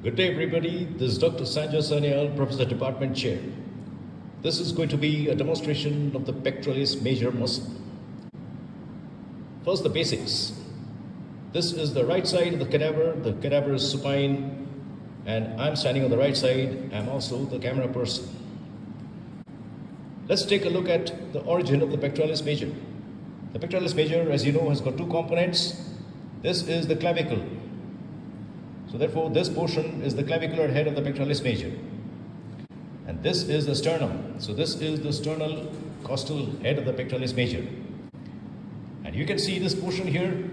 Good day, everybody. This is Dr. Sanjay Sanyal, Professor Department Chair. This is going to be a demonstration of the pectoralis major muscle. First, the basics. This is the right side of the cadaver. The cadaver is supine, and I'm standing on the right side. I'm also the camera person. Let's take a look at the origin of the pectoralis major. The pectoralis major, as you know, has got two components. This is the clavicle. So therefore, this portion is the clavicular head of the pectoralis major. And this is the sternum. So this is the sternal costal head of the pectoralis major. And you can see this portion here.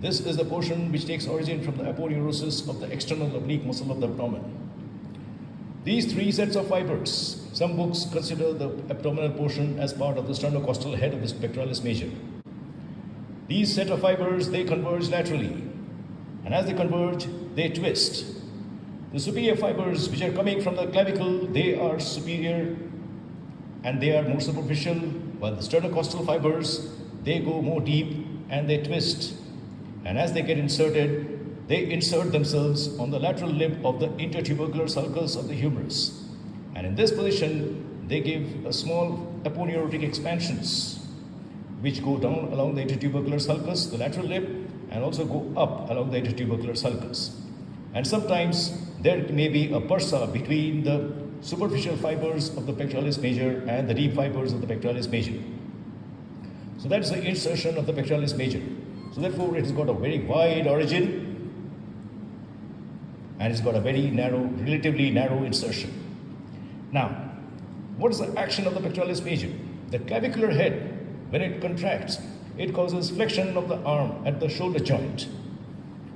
This is the portion which takes origin from the aponeurosis of the external oblique muscle of the abdomen. These three sets of fibers, some books consider the abdominal portion as part of the sternocostal head of the pectoralis major. These set of fibers, they converge laterally. And as they converge, they twist. The superior fibers which are coming from the clavicle, they are superior and they are more superficial, while the sternocostal fibers, they go more deep and they twist. And as they get inserted, they insert themselves on the lateral lip of the intertubercular sulcus of the humerus. And in this position, they give a small aponeurotic expansions which go down along the intertubercular sulcus, the lateral lip, and also go up along the intertubercular sulcus. And sometimes there may be a bursa between the superficial fibers of the pectoralis major and the deep fibers of the pectoralis major. So that's the insertion of the pectoralis major. So therefore it has got a very wide origin and it's got a very narrow, relatively narrow insertion. Now, what is the action of the pectoralis major? The clavicular head, when it contracts, it causes flexion of the arm at the shoulder joint.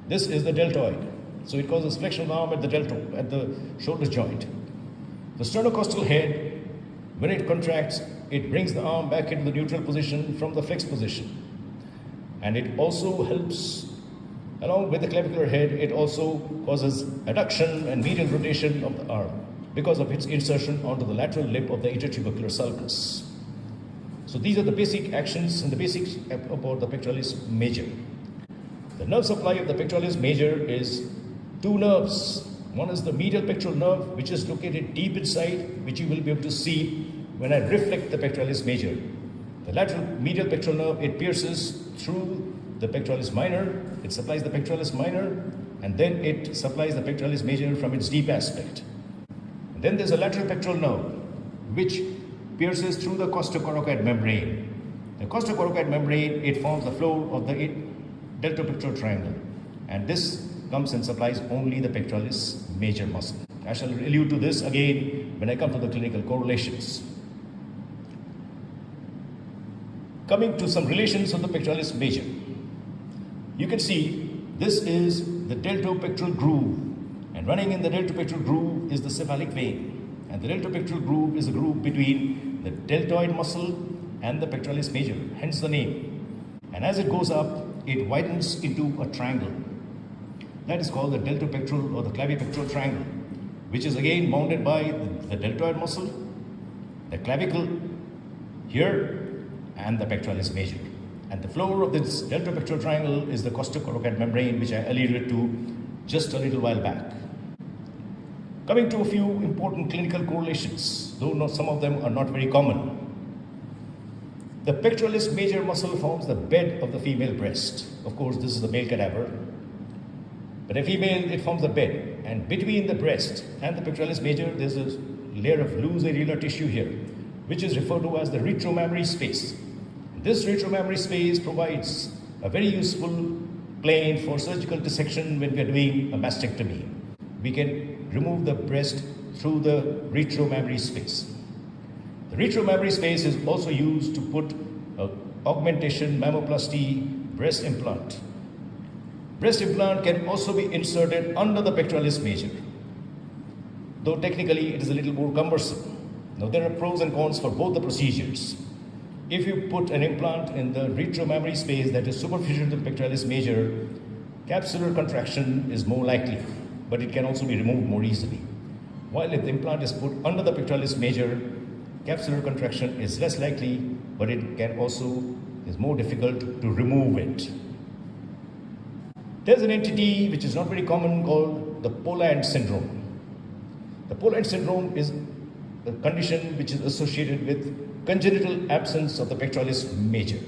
This is the deltoid. So it causes flexion of the arm at the deltoid, at the shoulder joint. The sternocostal head, when it contracts, it brings the arm back into the neutral position from the flexed position. And it also helps, along with the clavicular head, it also causes adduction and medial rotation of the arm because of its insertion onto the lateral lip of the intertubercular sulcus. So these are the basic actions and the basics about the pectoralis major. The nerve supply of the pectoralis major is two nerves. One is the medial pectoral nerve, which is located deep inside, which you will be able to see when I reflect the pectoralis major. The lateral medial pectoral nerve, it pierces through the pectoralis minor, it supplies the pectoralis minor, and then it supplies the pectoralis major from its deep aspect. Then there's a lateral pectoral nerve, which pierces through the costocoracoid membrane. The costocoracoid membrane, it forms the floor of the deltopectoral triangle. And this comes and supplies only the pectoralis major muscle. I shall allude to this again when I come to the clinical correlations. Coming to some relations of the pectoralis major. You can see this is the deltopectoral groove and running in the deltopectoral groove is the cephalic vein. And the deltopectoral groove is a groove between the deltoid muscle and the pectoralis major, hence the name. And as it goes up, it widens into a triangle. That is called the deltopectoral or the clavipectoral triangle, which is again bounded by the, the deltoid muscle, the clavicle here, and the pectoralis major. And the floor of this deltopectoral triangle is the costocoracoid membrane, which I alluded to just a little while back. Coming to a few important clinical correlations, though some of them are not very common. The pectoralis major muscle forms the bed of the female breast. Of course, this is the male cadaver. But a female, it forms the bed. And between the breast and the pectoralis major, there's a layer of loose areolar tissue here, which is referred to as the retromammary space. This retromammary space provides a very useful plane for surgical dissection when we are doing a mastectomy. We can remove the breast through the retromammary space. The retromammary space is also used to put uh, augmentation mammoplasty breast implant. Breast implant can also be inserted under the pectoralis major, though technically it is a little more cumbersome. Now there are pros and cons for both the procedures. If you put an implant in the retromammary space that is superficial to the pectoralis major, capsular contraction is more likely, but it can also be removed more easily. While if the implant is put under the pectoralis major, capsular contraction is less likely, but it can also is more difficult to remove it. There's an entity which is not very common called the Poland syndrome. The Poland syndrome is a condition which is associated with congenital absence of the pectoralis major.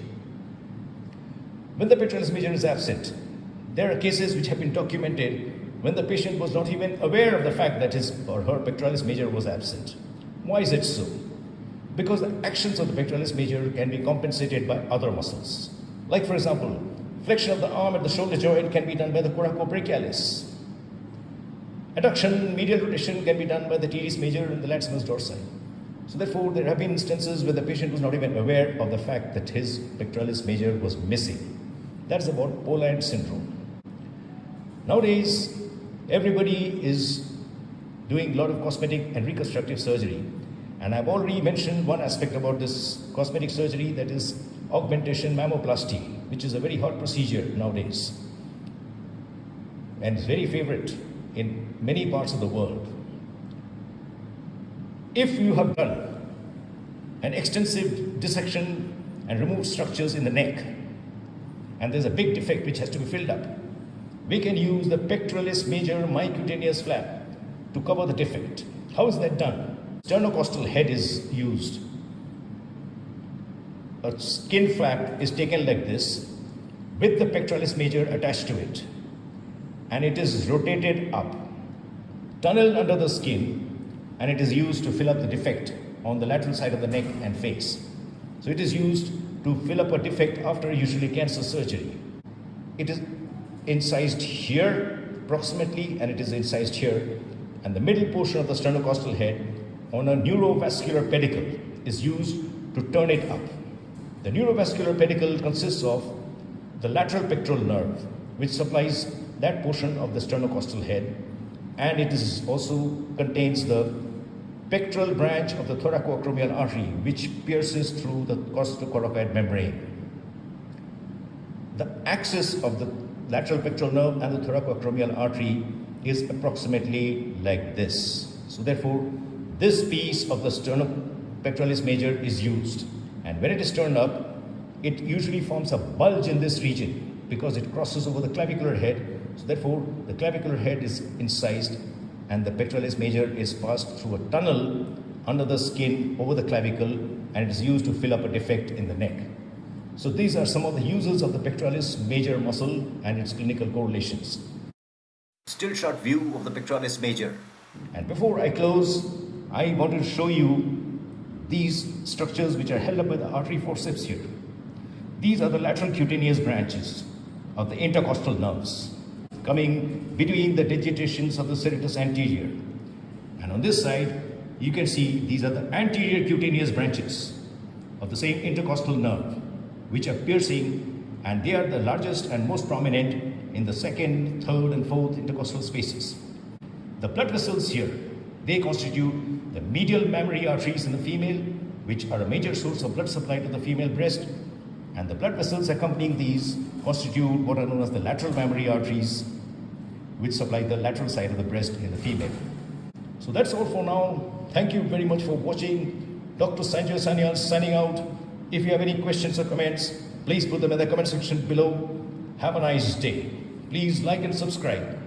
When the pectoralis major is absent, there are cases which have been documented when the patient was not even aware of the fact that his or her pectoralis major was absent. Why is it so? Because the actions of the pectoralis major can be compensated by other muscles. Like for example, flexion of the arm at the shoulder joint can be done by the coracobrachialis. Adduction, medial rotation can be done by the teres major and the latissimus dorsi. So therefore, there have been instances where the patient was not even aware of the fact that his pectoralis major was missing. That's about Poland syndrome. Nowadays, everybody is doing a lot of cosmetic and reconstructive surgery. And I've already mentioned one aspect about this cosmetic surgery that is augmentation mammoplasty, which is a very hot procedure nowadays. And it's very favorite in many parts of the world. If you have done an extensive dissection and removed structures in the neck, and there's a big defect which has to be filled up, we can use the pectoralis major myocutaneous flap to cover the defect. How is that done? Sternocostal head is used. A skin flap is taken like this with the pectoralis major attached to it and it is rotated up, tunneled under the skin and it is used to fill up the defect on the lateral side of the neck and face. So it is used to fill up a defect after usually cancer surgery. It is incised here approximately and it is incised here and the middle portion of the sternocostal head on a neurovascular pedicle is used to turn it up. The neurovascular pedicle consists of the lateral pectoral nerve which supplies that portion of the sternocostal head and it is also contains the pectoral branch of the thoracoacromial artery which pierces through the costocoracoid membrane. The axis of the lateral pectoral nerve and the thoracoacromial artery is approximately like this. So therefore, this piece of the sternopectoralis major is used. And when it is turned up, it usually forms a bulge in this region because it crosses over the clavicular head. So therefore, the clavicular head is incised and the pectoralis major is passed through a tunnel under the skin over the clavicle and it is used to fill up a defect in the neck. So these are some of the uses of the pectoralis major muscle and its clinical correlations. Still shot view of the pectoralis major. And before I close, I want to show you these structures which are held up by the artery forceps here. These are the lateral cutaneous branches of the intercostal nerves coming between the digitations of the serratus anterior. And on this side, you can see these are the anterior cutaneous branches of the same intercostal nerve which are piercing and they are the largest and most prominent in the second, third and fourth intercostal spaces. The blood vessels here, they constitute the medial mammary arteries in the female which are a major source of blood supply to the female breast and the blood vessels accompanying these constitute what are known as the lateral mammary arteries which supply the lateral side of the breast in the female. So that's all for now. Thank you very much for watching. Dr. Sanjay Sanyal signing out. If you have any questions or comments, please put them in the comment section below. Have a nice day. Please like and subscribe.